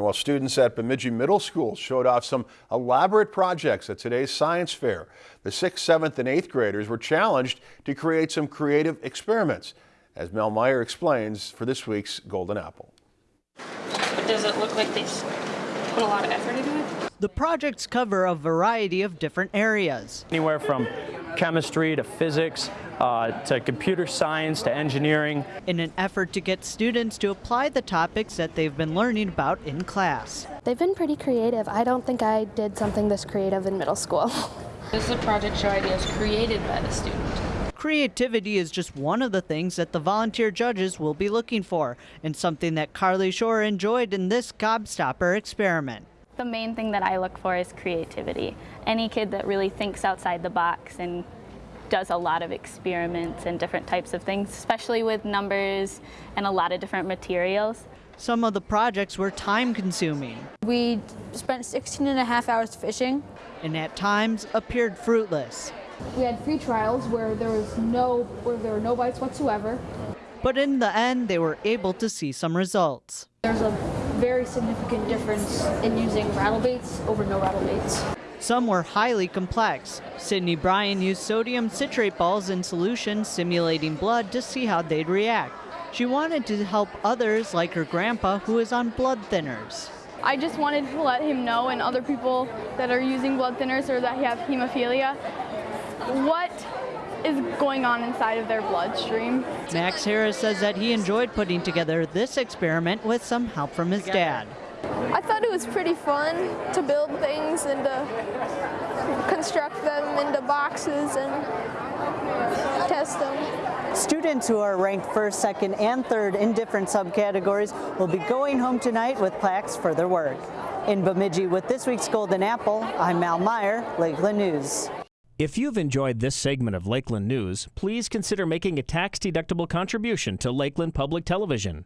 While students at Bemidji Middle School showed off some elaborate projects at today's science fair, the 6th, 7th, and 8th graders were challenged to create some creative experiments, as Mel Meyer explains for this week's Golden Apple. But does it look like they put a lot of effort into it? The projects cover a variety of different areas. Anywhere from chemistry to physics uh, to computer science to engineering. In an effort to get students to apply the topics that they've been learning about in class. They've been pretty creative. I don't think I did something this creative in middle school. This is a project show ideas created by the student? Creativity is just one of the things that the volunteer judges will be looking for, and something that Carly Shore enjoyed in this Gobstopper experiment. The main thing that I look for is creativity. Any kid that really thinks outside the box and does a lot of experiments and different types of things, especially with numbers and a lot of different materials. Some of the projects were time consuming. We spent 16 and a half hours fishing. And at times appeared fruitless. We had free trials where there was no where there were no bites whatsoever. But in the end they were able to see some results. There's a very significant difference in using rattle baits over no rattle baits. Some were highly complex. Sydney Bryan used sodium citrate balls in solution simulating blood to see how they'd react. She wanted to help others like her grandpa who is on blood thinners. I just wanted to let him know and other people that are using blood thinners or that have hemophilia what is going on inside of their bloodstream. Max Harris says that he enjoyed putting together this experiment with some help from his dad. I thought it was pretty fun to build things and to construct them into boxes and test them. Students who are ranked first, second, and third in different subcategories will be going home tonight with plaques for their work. In Bemidji with this week's Golden Apple, I'm Mal Meyer, Lakeland News. If you've enjoyed this segment of Lakeland News, please consider making a tax-deductible contribution to Lakeland Public Television.